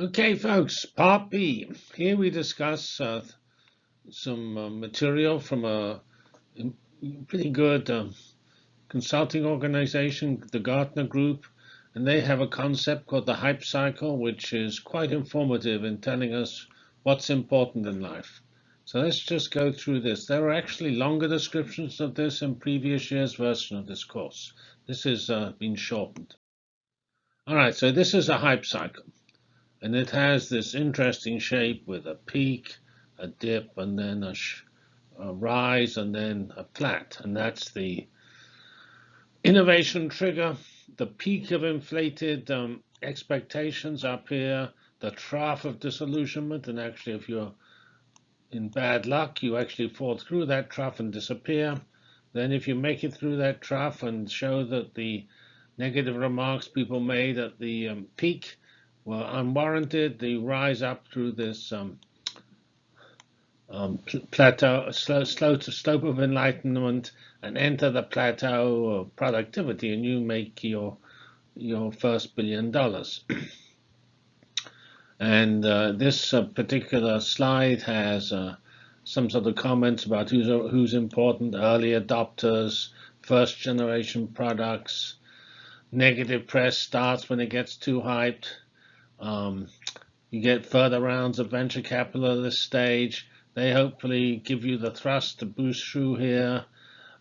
Okay, folks, part B. Here we discuss uh, some uh, material from a pretty good uh, consulting organization, the Gartner Group, and they have a concept called the hype cycle, which is quite informative in telling us what's important in life. So let's just go through this. There are actually longer descriptions of this in previous year's version of this course. This has uh, been shortened. All right, so this is a hype cycle. And it has this interesting shape with a peak, a dip, and then a, a rise, and then a flat. And that's the innovation trigger, the peak of inflated um, expectations up here, the trough of disillusionment. And actually, if you're in bad luck, you actually fall through that trough and disappear. Then if you make it through that trough and show that the negative remarks people made at the um, peak were unwarranted, they rise up through this um, um, plateau, slow, slow to slope of enlightenment, and enter the plateau of productivity, and you make your your first billion dollars. And uh, this uh, particular slide has uh, some sort of comments about who's, who's important, early adopters, first generation products, negative press starts when it gets too hyped. Um, you get further rounds of venture capital at this stage. They hopefully give you the thrust to boost through here.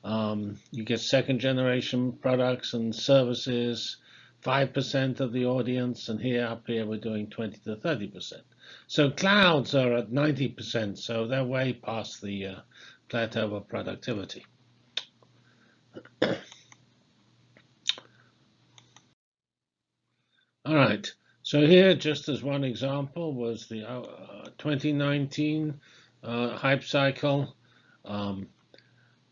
Um, you get second generation products and services. 5% of the audience, and here up here we're doing 20 to 30%. So clouds are at 90%, so they're way past the uh, plateau of productivity. All right, so here, just as one example, was the uh, 2019 uh, hype cycle, um,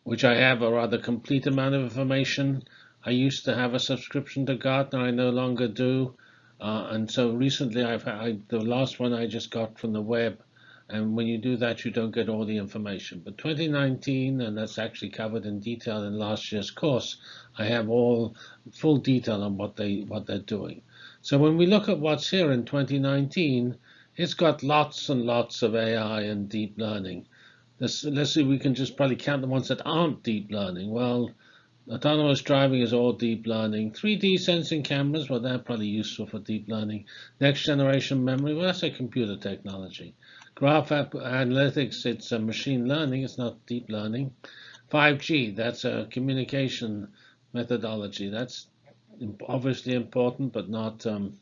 which I have a rather complete amount of information. I used to have a subscription to Gartner. I no longer do. Uh, and so recently, I've I, the last one I just got from the web. And when you do that, you don't get all the information. But 2019, and that's actually covered in detail in last year's course, I have all full detail on what they what they're doing. So when we look at what's here in 2019, it's got lots and lots of AI and deep learning. Let's, let's see, we can just probably count the ones that aren't deep learning. Well, Autonomous driving is all deep learning. 3D sensing cameras, well, they're probably useful for deep learning. Next generation memory, well, that's a computer technology. Graph analytics, it's machine learning, it's not deep learning. 5G, that's a communication methodology. That's obviously important, but not um,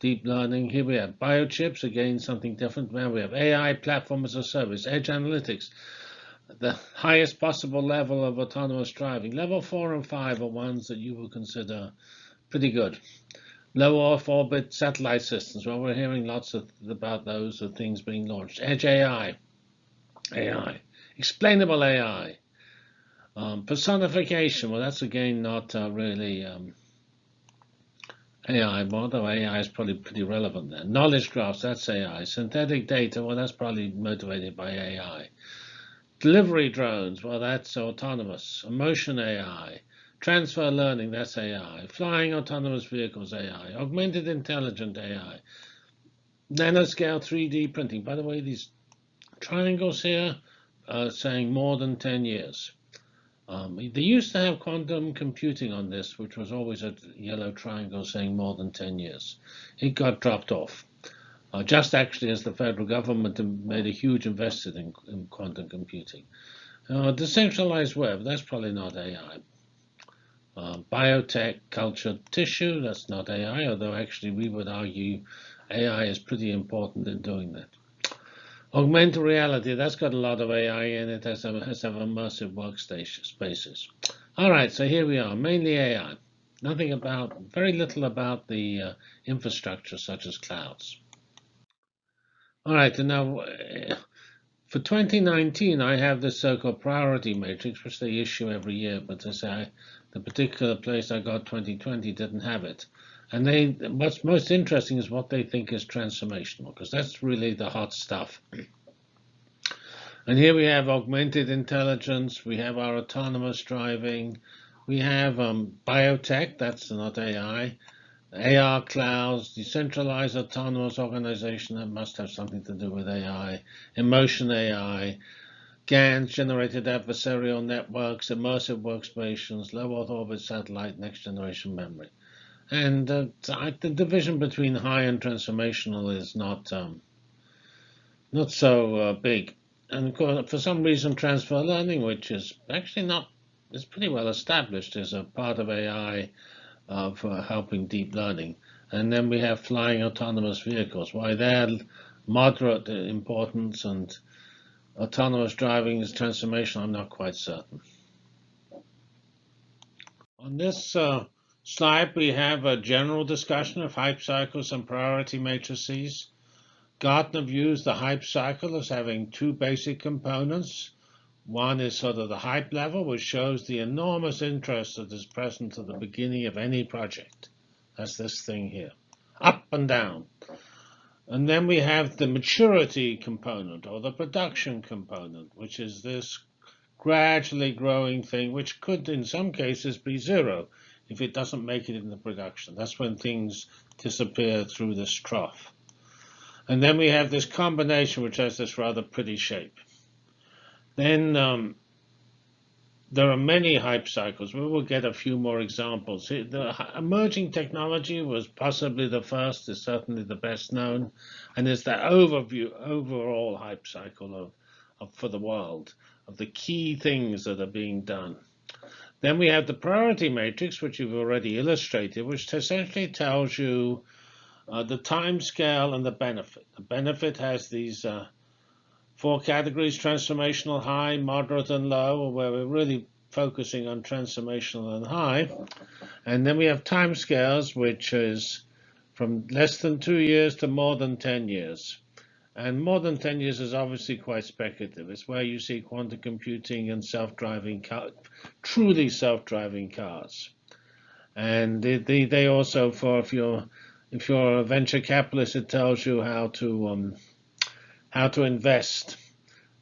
deep learning. Here we have biochips, again, something different. Now we have AI platform as a service, edge analytics the highest possible level of autonomous driving. Level 4 and 5 are ones that you will consider pretty good. Low Earth orbit satellite systems. Well, we're hearing lots of, about those of things being launched. Edge AI, AI, explainable AI, um, personification. Well, that's again not uh, really um, AI, although AI is probably pretty relevant there. Knowledge graphs, that's AI. Synthetic data, well, that's probably motivated by AI. Delivery drones, well, that's autonomous. Emotion AI. Transfer learning, that's AI. Flying autonomous vehicles, AI. Augmented intelligent AI. Nanoscale 3D printing. By the way, these triangles here are saying more than 10 years. Um, they used to have quantum computing on this, which was always a yellow triangle saying more than 10 years. It got dropped off uh, just actually as the federal government made a huge investment in, in quantum computing. Uh, decentralized web, that's probably not AI. Uh, biotech, cultured tissue, that's not AI, although actually we would argue AI is pretty important in doing that. Augmented reality, that's got a lot of AI in it, has, a, has have immersive workstation spaces. All right, so here we are, mainly AI. Nothing about, very little about the uh, infrastructure such as clouds. All right, and now for 2019, I have this so-called priority matrix, which they issue every year, but as I, the particular place I got 2020 didn't have it. And they, what's most interesting is what they think is transformational, because that's really the hot stuff. And here we have augmented intelligence, we have our autonomous driving, we have um, biotech, that's not AI, AR clouds, decentralized autonomous organization that must have something to do with AI, emotion AI, GANs, generated adversarial networks, immersive workstations, low Earth orbit satellite, next generation memory. And uh, the division between high and transformational is not um, not so uh, big. And course, for some reason, transfer learning, which is actually not, is pretty well established is a part of AI uh, for helping deep learning. And then we have flying autonomous vehicles. Why they're moderate importance and autonomous driving is transformational, I'm not quite certain. On this uh, slide, we have a general discussion of hype cycles and priority matrices. Gartner views the hype cycle as having two basic components. One is sort of the hype level, which shows the enormous interest that is present at the beginning of any project. That's this thing here, up and down. And then we have the maturity component or the production component, which is this gradually growing thing, which could in some cases be zero if it doesn't make it into production. That's when things disappear through this trough. And then we have this combination, which has this rather pretty shape. Then um, there are many hype cycles. We will get a few more examples. The emerging technology was possibly the first, is certainly the best known, and is the overview, overall hype cycle of, of for the world of the key things that are being done. Then we have the priority matrix, which you've already illustrated, which essentially tells you uh, the time scale and the benefit. The benefit has these uh, four categories, transformational, high, moderate, and low, where we're really focusing on transformational and high. And then we have time scales, which is from less than two years to more than 10 years. And more than 10 years is obviously quite speculative. It's where you see quantum computing and self-driving car, truly self-driving cars. And they, they, they also, for if you're if you're a venture capitalist, it tells you how to um, how to invest,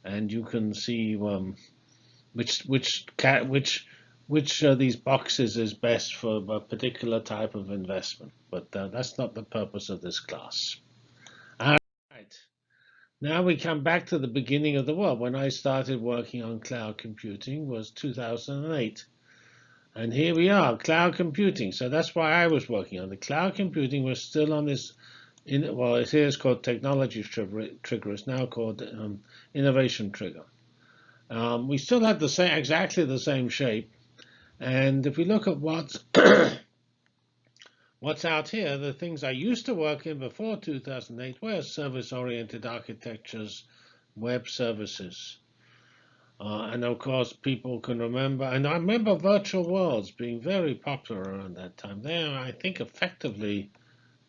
and you can see um, which which which which of these boxes is best for a particular type of investment. But uh, that's not the purpose of this class. Now we come back to the beginning of the world. When I started working on cloud computing was 2008. And here we are, cloud computing. So that's why I was working on the cloud computing. was still on this, in, well, it is called technology trigger. It's now called um, innovation trigger. Um, we still have the same, exactly the same shape. And if we look at what's what's out here, the things I used to work in before 2008 were service-oriented architectures, web services. Uh, and of course, people can remember, and I remember virtual worlds being very popular around that time. They, I think, effectively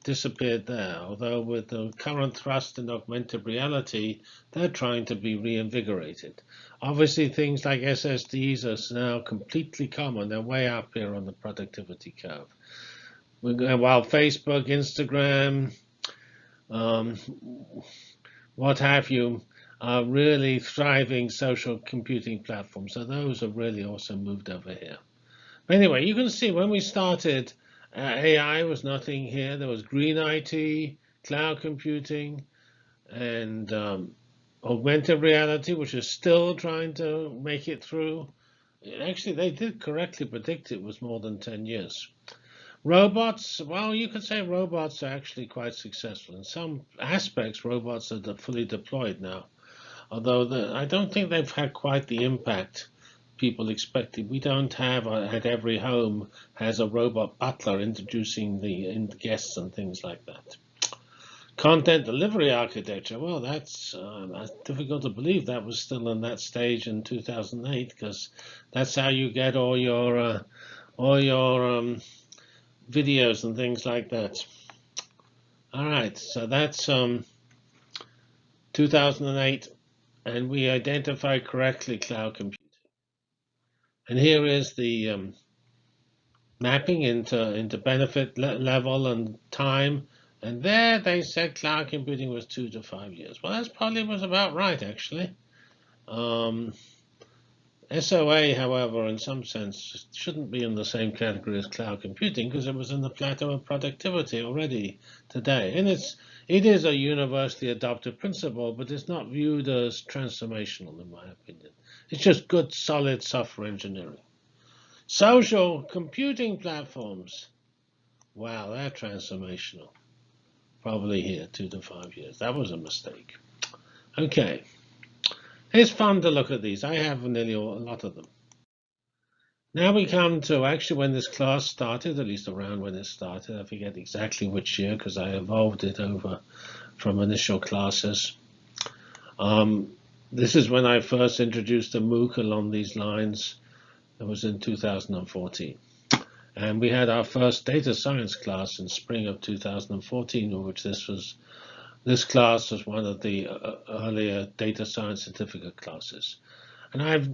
disappeared there, although with the current thrust in augmented reality, they're trying to be reinvigorated. Obviously, things like SSDs are now completely common. They're way up here on the productivity curve. While Facebook, Instagram, um, what have you, are really thriving social computing platforms. So those have really also moved over here. But anyway, you can see when we started, uh, AI was nothing here. There was green IT, cloud computing, and um, augmented reality, which is still trying to make it through. Actually, they did correctly predict it was more than 10 years. Robots, well, you could say robots are actually quite successful. In some aspects, robots are fully deployed now although the, I don't think they've had quite the impact people expected. We don't have uh, at every home has a robot butler introducing the guests and things like that. Content delivery architecture, well, that's, uh, difficult to believe that was still in that stage in 2008 because that's how you get all your uh, all your um, videos and things like that. All right, so that's um, 2008 and we identify correctly cloud computing. And here is the um, mapping into, into benefit le level and time. And there they said cloud computing was two to five years. Well, that probably was about right, actually. Um, SOA, however, in some sense, shouldn't be in the same category as cloud computing because it was in the plateau of productivity already today. And it's it is a universally adopted principle, but it's not viewed as transformational, in my opinion. It's just good, solid software engineering. Social computing platforms. Wow, they're transformational. Probably here, two to five years. That was a mistake. Okay. It's fun to look at these. I have nearly a lot of them. Now we come to actually when this class started, at least around when it started. I forget exactly which year because I evolved it over from initial classes. Um, this is when I first introduced a MOOC along these lines. It was in 2014. And we had our first data science class in spring of 2014, in which this was this class was one of the uh, earlier data science certificate classes. And I've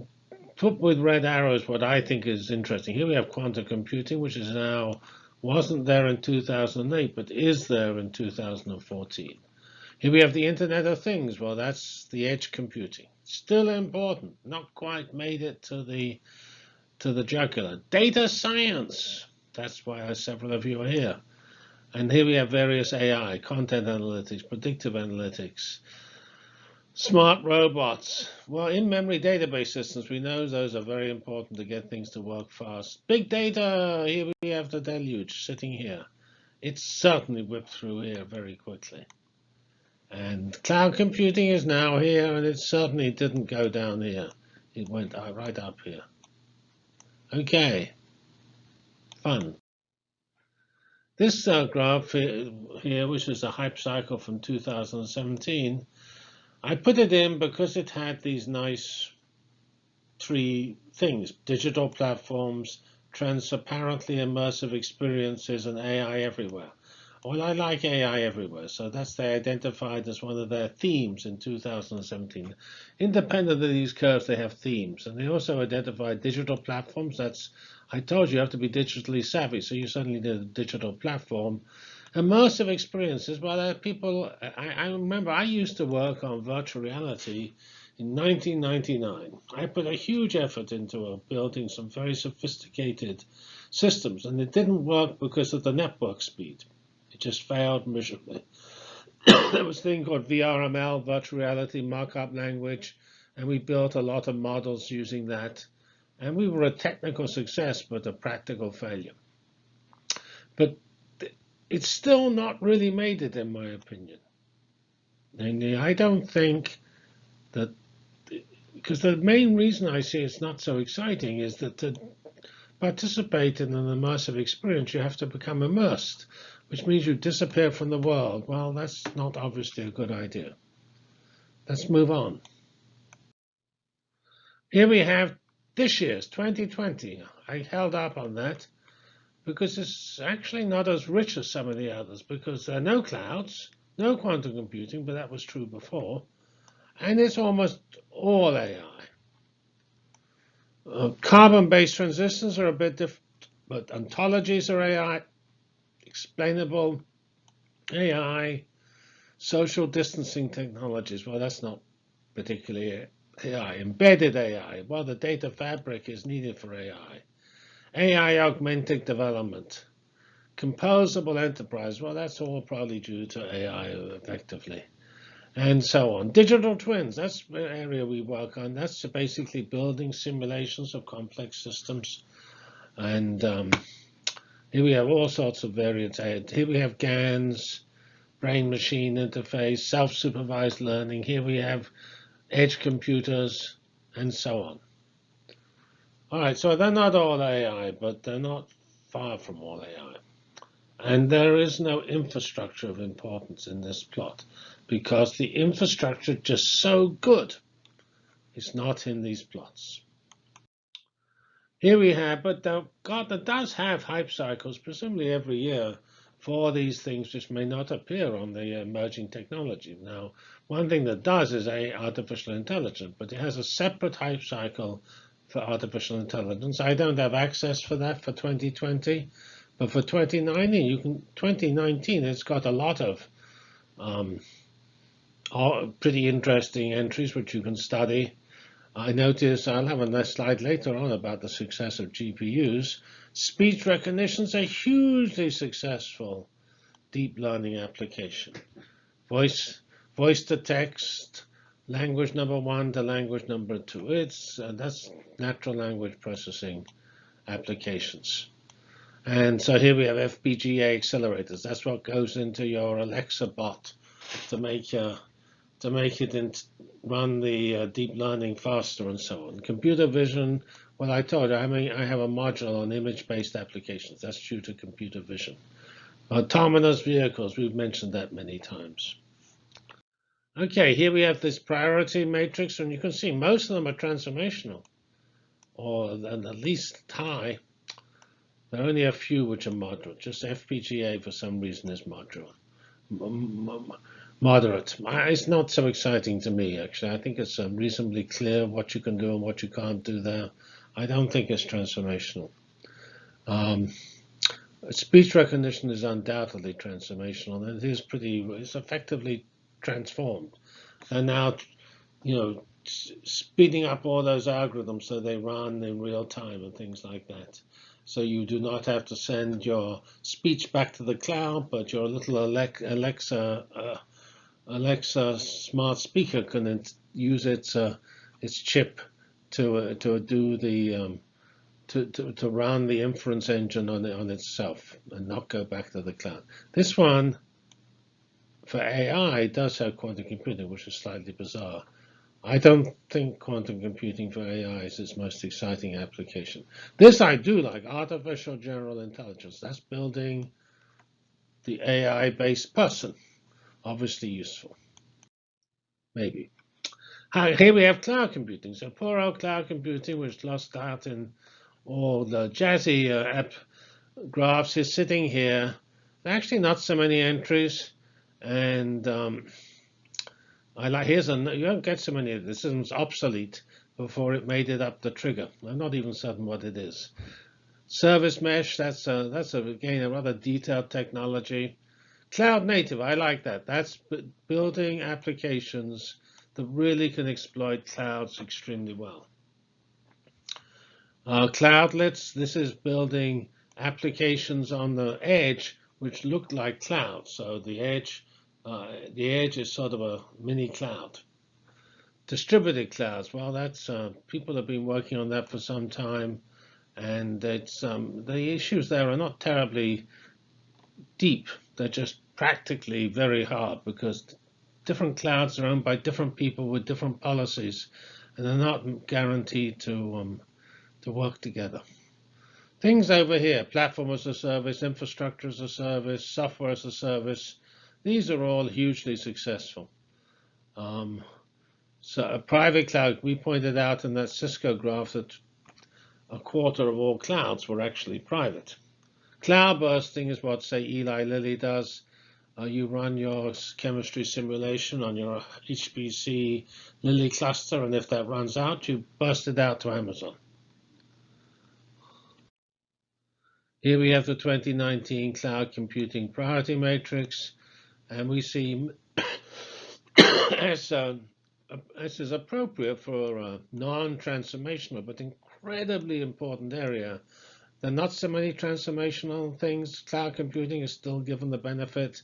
put with red arrows what I think is interesting. Here we have quantum computing, which is now wasn't there in 2008, but is there in 2014. Here we have the Internet of Things. Well, that's the edge computing. Still important. Not quite made it to the to the jugular. Data science. That's why several of you are here. And here we have various AI, content analytics, predictive analytics, smart robots. Well, in-memory database systems, we know those are very important to get things to work fast. Big data, here we have the deluge sitting here. It's certainly whipped through here very quickly. And cloud computing is now here, and it certainly didn't go down here. It went uh, right up here. Okay, fun. This uh, graph here, which is a hype cycle from 2017, I put it in because it had these nice three things, digital platforms, transparently immersive experiences, and AI everywhere. Well, I like AI everywhere, so that's they identified as one of their themes in 2017. Independent of these curves, they have themes, and they also identified digital platforms. That's I told you you have to be digitally savvy, so you suddenly need a digital platform. Immersive experiences, well, there are people, I, I remember I used to work on virtual reality in 1999. I put a huge effort into uh, building some very sophisticated systems, and it didn't work because of the network speed. It just failed miserably. there was a thing called VRML, virtual reality markup language, and we built a lot of models using that. And we were a technical success, but a practical failure. But it's still not really made it, in my opinion. And I don't think that, because the main reason I see it's not so exciting is that to participate in an immersive experience, you have to become immersed, which means you disappear from the world. Well, that's not obviously a good idea. Let's move on. Here we have this year's 2020, I held up on that because it's actually not as rich as some of the others because there are no clouds, no quantum computing, but that was true before, and it's almost all AI. Uh, Carbon-based transistors are a bit different, but ontologies are AI, explainable AI, social distancing technologies. Well, that's not particularly AI, embedded AI. Well, the data fabric is needed for AI. AI augmented development. Composable enterprise. Well, that's all probably due to AI effectively. And so on. Digital twins. That's the area we work on. That's basically building simulations of complex systems. And um, here we have all sorts of variants. Here we have GANs, brain-machine interface, self-supervised learning. Here we have edge computers, and so on. All right, so they're not all AI, but they're not far from all AI. And there is no infrastructure of importance in this plot because the infrastructure just so good is not in these plots. Here we have, but Gartner does have hype cycles, presumably every year, for these things which may not appear on the emerging technology. Now, one thing that does is a artificial intelligence, but it has a separate hype cycle for artificial intelligence. I don't have access for that for 2020, but for 2019, you can 2019 it's got a lot of um, pretty interesting entries which you can study. I notice I'll have a nice slide later on about the success of GPUs. Speech recognition is a hugely successful deep learning application. Voice, voice to text, language number one to language number two. It's uh, that's natural language processing applications. And so here we have FPGA accelerators. That's what goes into your Alexa bot to make uh, to make it run the uh, deep learning faster and so on. Computer vision, well, I told you, I mean, I have a module on image-based applications. That's due to computer vision. Autonomous vehicles, we've mentioned that many times. Okay, here we have this priority matrix, and you can see most of them are transformational, or at least high. There are only a few which are moderate. Just FPGA, for some reason, is moderate. Moderate. It's not so exciting to me, actually. I think it's um, reasonably clear what you can do and what you can't do there. I don't think it's transformational. Um, speech recognition is undoubtedly transformational, and it is pretty, it's effectively transformed. And now, you know, speeding up all those algorithms so they run in real time and things like that. So you do not have to send your speech back to the cloud, but your little Alexa uh, Alexa smart speaker can use its uh, its chip to uh, to do the um, to, to, to run the inference engine on on itself and not go back to the cloud. This one for AI does have quantum computing, which is slightly bizarre. I don't think quantum computing for AI is its most exciting application. This I do like, artificial general intelligence. That's building the AI-based person. Obviously useful. Maybe. Here we have cloud computing. So poor old cloud computing which lost out in all the jazzy uh, app graphs is sitting here. Actually, not so many entries. And um, I like here's a you don't get so many. This is obsolete before it made it up the trigger. I'm not even certain what it is. Service mesh. That's a, that's a, again a rather detailed technology. Cloud native. I like that. That's building applications that really can exploit clouds extremely well. Uh, cloudlets. This is building applications on the edge which look like clouds. So the edge uh, the edge is sort of a mini cloud. Distributed clouds, well, that's uh, people have been working on that for some time, and it's um, the issues there are not terribly deep. They're just practically very hard because different clouds are owned by different people with different policies, and they're not guaranteed to um, to work together. Things over here: platform as a service, infrastructure as a service, software as a service these are all hugely successful. Um, so a private cloud, we pointed out in that Cisco graph that a quarter of all clouds were actually private. Cloud bursting is what, say, Eli Lilly does. Uh, you run your chemistry simulation on your HPC Lilly cluster, and if that runs out, you burst it out to Amazon. Here we have the 2019 Cloud Computing Priority Matrix and we see as, uh, is appropriate for a non-transformational but incredibly important area. There are not so many transformational things. Cloud computing is still given the benefit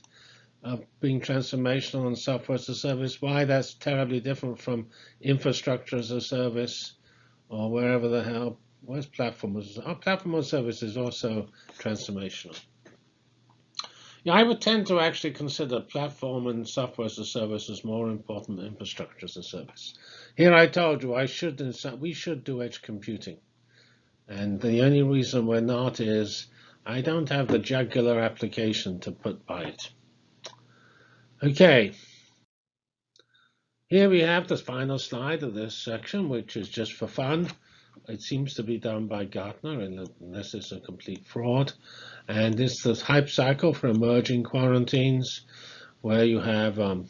of being transformational and software as a service. Why that's terribly different from infrastructure as a service or wherever the hell, where's platform as our platform as a service is also transformational. Yeah, I would tend to actually consider platform and software as a service as more important than infrastructure as a service. Here I told you I should we should do edge computing. And the only reason we're not is I don't have the jugular application to put by it. Okay. Here we have the final slide of this section, which is just for fun. It seems to be done by Gartner, unless it's a complete fraud. And is the hype cycle for emerging quarantines, where you have um,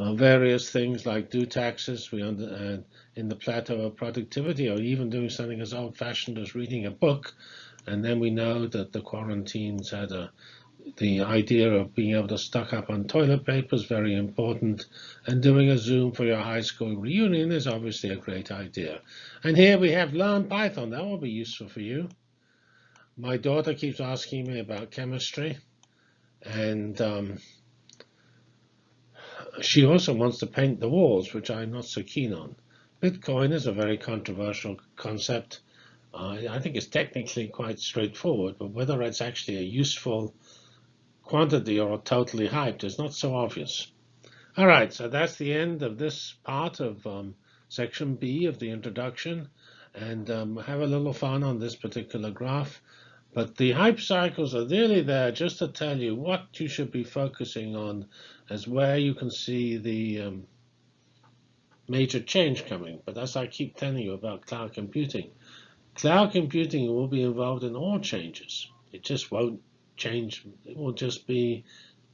uh, various things like do taxes we under, uh, in the plateau of productivity, or even doing something as old-fashioned as reading a book. And then we know that the quarantines had a the idea of being able to stock up on toilet paper is very important, and doing a Zoom for your high school reunion is obviously a great idea. And here we have Learn Python. That will be useful for you. My daughter keeps asking me about chemistry, and um, she also wants to paint the walls, which I'm not so keen on. Bitcoin is a very controversial concept. Uh, I think it's technically quite straightforward, but whether it's actually a useful quantity or totally hyped is not so obvious. All right, so that's the end of this part of um, section B of the introduction. And um, have a little fun on this particular graph. But the hype cycles are really there just to tell you what you should be focusing on as where you can see the um, major change coming. But as I keep telling you about cloud computing, cloud computing will be involved in all changes. It just won't change. It will just be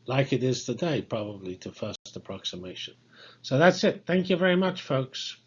like it is today, probably to first approximation. So that's it. Thank you very much, folks.